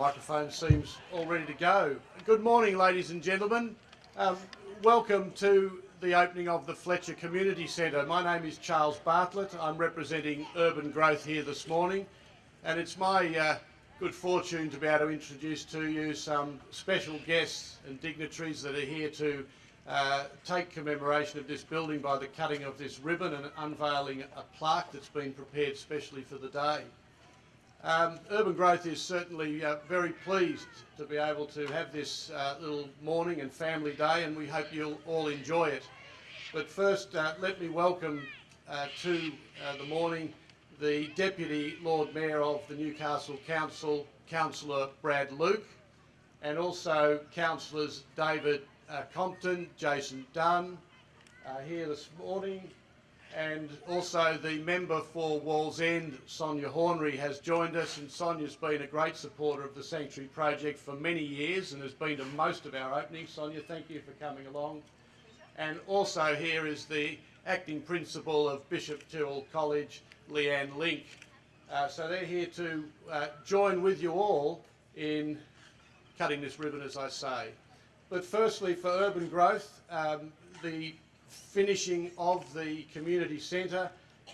Microphone seems all ready to go. Good morning, ladies and gentlemen. Um, welcome to the opening of the Fletcher Community Centre. My name is Charles Bartlett. I'm representing Urban Growth here this morning, and it's my uh, good fortune to be able to introduce to you some special guests and dignitaries that are here to uh, take commemoration of this building by the cutting of this ribbon and unveiling a plaque that's been prepared specially for the day. Um, Urban Growth is certainly uh, very pleased to be able to have this uh, little morning and family day and we hope you'll all enjoy it. But first uh, let me welcome uh, to uh, the morning the Deputy Lord Mayor of the Newcastle Council, Councillor Brad Luke, and also Councillors David uh, Compton, Jason Dunn, here this morning, and also the member for Wallsend, Sonia Hornery, has joined us and Sonia's been a great supporter of the Sanctuary Project for many years and has been to most of our openings. Sonia, thank you for coming along. And also here is the acting principal of Bishop Tyrrell College, Leanne Link. Uh, so they're here to uh, join with you all in cutting this ribbon, as I say. But firstly, for urban growth, um, the finishing of the community centre,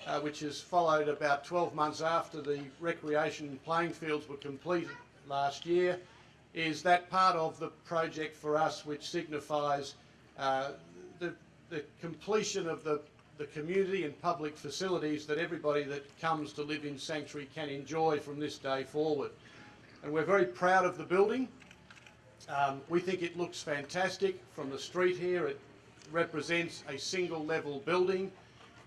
uh, which has followed about 12 months after the recreation playing fields were completed last year, is that part of the project for us which signifies uh, the, the completion of the, the community and public facilities that everybody that comes to live in Sanctuary can enjoy from this day forward. And we're very proud of the building. Um, we think it looks fantastic from the street here. It represents a single level building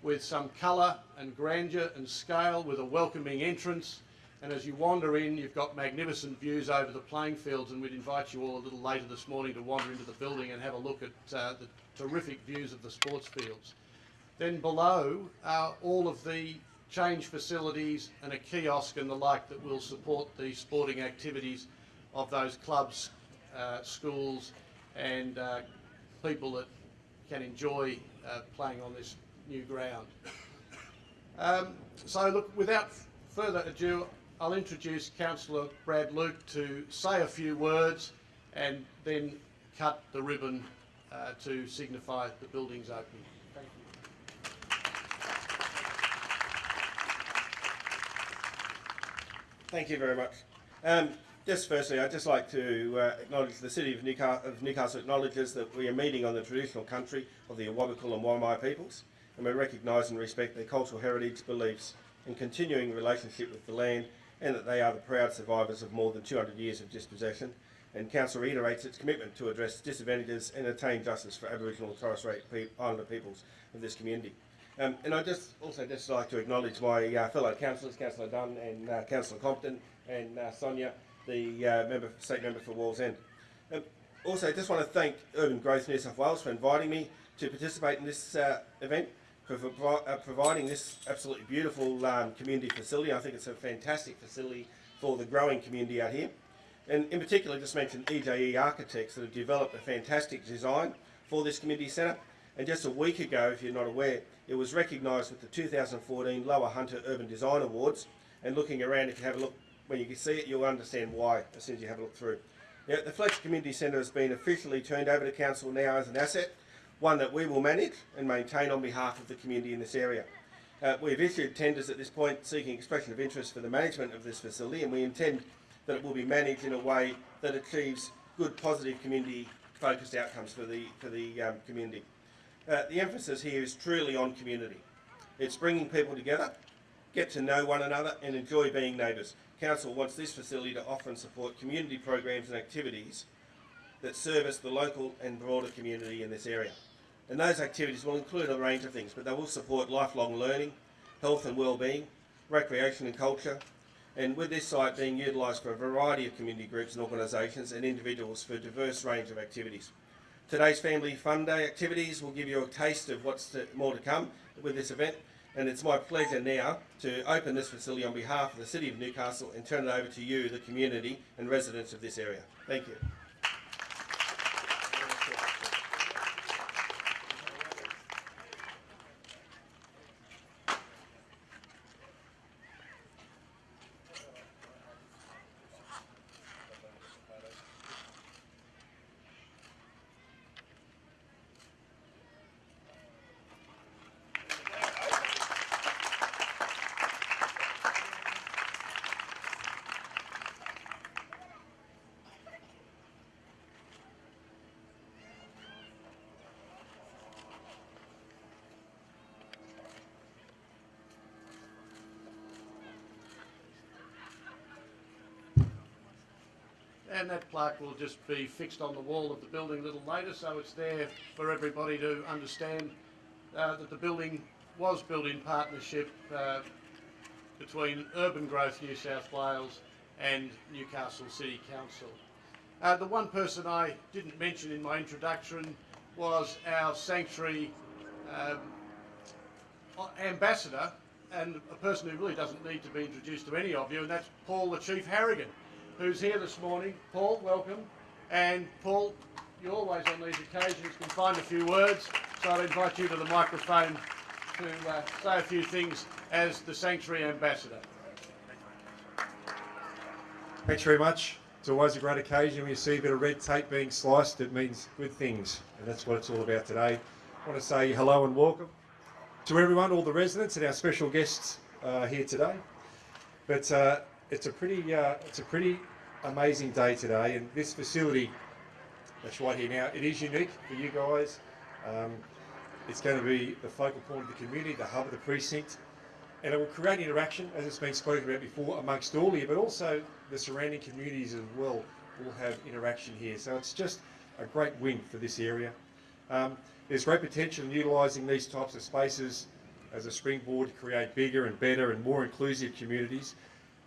with some colour and grandeur and scale with a welcoming entrance and as you wander in you've got magnificent views over the playing fields and we'd invite you all a little later this morning to wander into the building and have a look at uh, the terrific views of the sports fields. Then below are all of the change facilities and a kiosk and the like that will support the sporting activities of those clubs, uh, schools and uh, people that can enjoy uh, playing on this new ground. Um, so look, without further ado, I'll introduce Councillor Brad Luke to say a few words and then cut the ribbon uh, to signify the building's opening. Thank you. Thank you very much. Um, just firstly, I'd just like to uh, acknowledge the City of Newcastle, of Newcastle acknowledges that we are meeting on the traditional country of the Awabakal and Worimi peoples, and we recognise and respect their cultural heritage, beliefs, and continuing relationship with the land, and that they are the proud survivors of more than 200 years of dispossession. And Council reiterates its commitment to address disadvantages and attain justice for Aboriginal and Torres Strait Islander peoples of this community. Um, and I'd just also just like to acknowledge my uh, fellow councillors, Councillor Dunn and uh, Councillor Compton and uh, Sonia, the uh, member, state member for Wallsend. Um, also, I just want to thank Urban Growth New South Wales for inviting me to participate in this uh, event, for, for uh, providing this absolutely beautiful um, community facility. I think it's a fantastic facility for the growing community out here. And in particular, just mention EJE Architects that have developed a fantastic design for this community centre. And just a week ago, if you're not aware, it was recognised with the 2014 Lower Hunter Urban Design Awards. And looking around, if you have a look when you can see it, you'll understand why as soon as you have a look through. Now, the Fletcher Community Centre has been officially turned over to Council now as an asset, one that we will manage and maintain on behalf of the community in this area. Uh, we've issued tenders at this point seeking expression of interest for the management of this facility and we intend that it will be managed in a way that achieves good positive community focused outcomes for the, for the um, community. Uh, the emphasis here is truly on community. It's bringing people together, get to know one another and enjoy being neighbours. Council wants this facility to offer and support community programs and activities that service the local and broader community in this area. And those activities will include a range of things, but they will support lifelong learning, health and well-being, recreation and culture, and with this site being utilised for a variety of community groups and organisations and individuals for a diverse range of activities. Today's Family Fun Day activities will give you a taste of what's to, more to come with this event and it's my pleasure now to open this facility on behalf of the City of Newcastle and turn it over to you, the community and residents of this area. Thank you. And that plaque will just be fixed on the wall of the building a little later, so it's there for everybody to understand uh, that the building was built in partnership uh, between Urban Growth New South Wales and Newcastle City Council. Uh, the one person I didn't mention in my introduction was our sanctuary um, ambassador and a person who really doesn't need to be introduced to any of you, and that's Paul the Chief Harragon, who's here this morning. Paul, welcome. And Paul, you always on these occasions can find a few words, so I'd invite you to the microphone to uh, say a few things as the Sanctuary Ambassador. Thanks very much. It's always a great occasion when you see a bit of red tape being sliced. It means good things, and that's what it's all about today. I want to say hello and welcome to everyone, all the residents and our special guests uh, here today. But uh, it's a pretty, uh, it's a pretty amazing day today, and this facility that's right here now, it is unique for you guys. Um, it's going to be the focal point of the community, the hub of the precinct, and it will create interaction, as it's been spoken about before, amongst all here, but also the surrounding communities as well will have interaction here. So it's just a great win for this area. Um, there's great potential in utilising these types of spaces as a springboard to create bigger and better and more inclusive communities.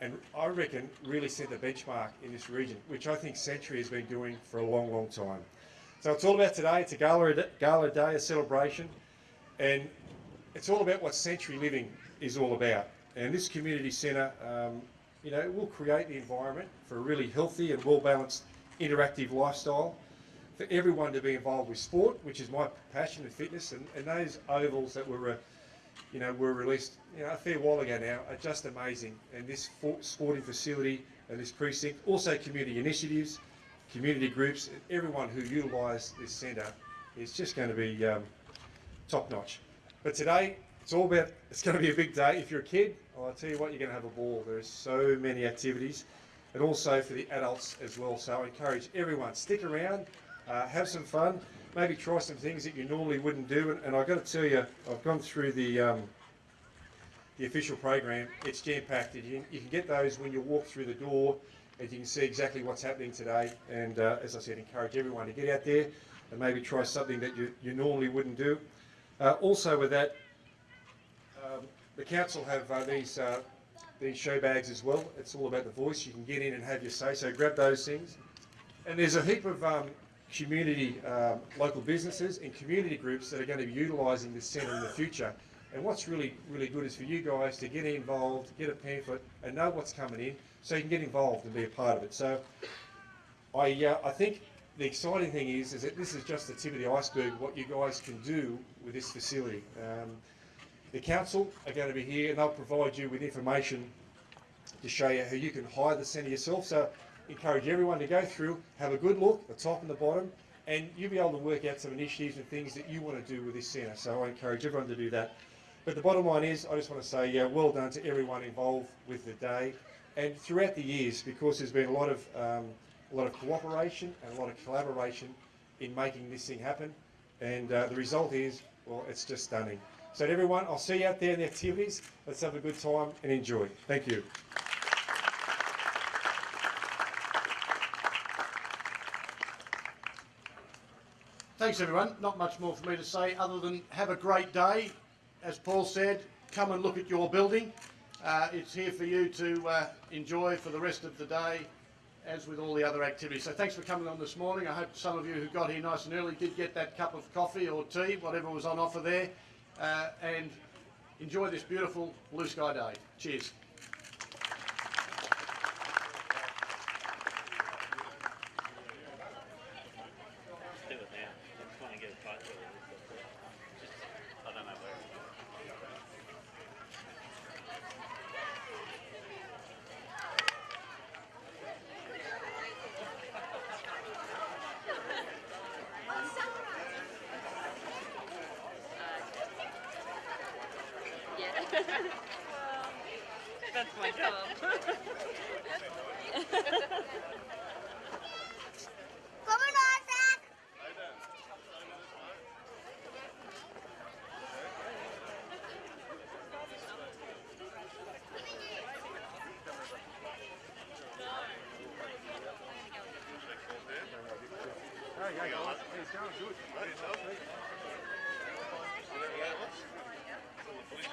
And I reckon really set the benchmark in this region, which I think Sanctuary has been doing for a long, long time. So it's all about today. It's a gala, gala day, a celebration, and it's all about what Sanctuary Living is all about. And this community centre, um, you know, will create the environment for a really healthy and well-balanced interactive lifestyle for everyone to be involved with sport, which is my passion and fitness, and, and those ovals that were, uh, you know, we were released you know, a fair while ago now are just amazing. And this sporting facility and this precinct, also community initiatives, community groups, everyone who utilise this centre is just going to be um, top notch. But today, it's all about, it's going to be a big day. If you're a kid, well, I'll tell you what, you're going to have a ball. There's so many activities and also for the adults as well. So I encourage everyone, stick around, uh, have some fun, maybe try some things that you normally wouldn't do. And, and I've got to tell you, I've gone through the, um, the official program. It's jam-packed. You, you can get those when you walk through the door and you can see exactly what's happening today. And uh, as I said, encourage everyone to get out there and maybe try something that you, you normally wouldn't do. Uh, also with that, um, the council have uh, these uh, these show bags as well. It's all about the voice. You can get in and have your say. So grab those things. And there's a heap of um, community, um, local businesses and community groups that are going to be utilising this centre in the future. And what's really, really good is for you guys to get involved, get a pamphlet, and know what's coming in, so you can get involved and be a part of it. So, I, uh, I think the exciting thing is, is that this is just the tip of the iceberg. What you guys can do with this facility. Um, the council are going to be here, and they'll provide you with information to show you how you can hire the centre yourself. So, encourage everyone to go through, have a good look, the top and the bottom, and you'll be able to work out some initiatives and things that you want to do with this centre. So I encourage everyone to do that. But the bottom line is, I just want to say, yeah, well done to everyone involved with the day, and throughout the years, because there's been a lot of um, a lot of cooperation and a lot of collaboration in making this thing happen, and uh, the result is, well, it's just stunning. So everyone, I'll see you out there in the activities. Let's have a good time and enjoy. Thank you. Thanks everyone. Not much more for me to say other than have a great day as Paul said, come and look at your building. Uh, it's here for you to uh, enjoy for the rest of the day, as with all the other activities. So thanks for coming on this morning. I hope some of you who got here nice and early did get that cup of coffee or tea, whatever was on offer there, uh, and enjoy this beautiful blue sky day. Cheers. That's my job. Kommer nå, Zach! He's going good.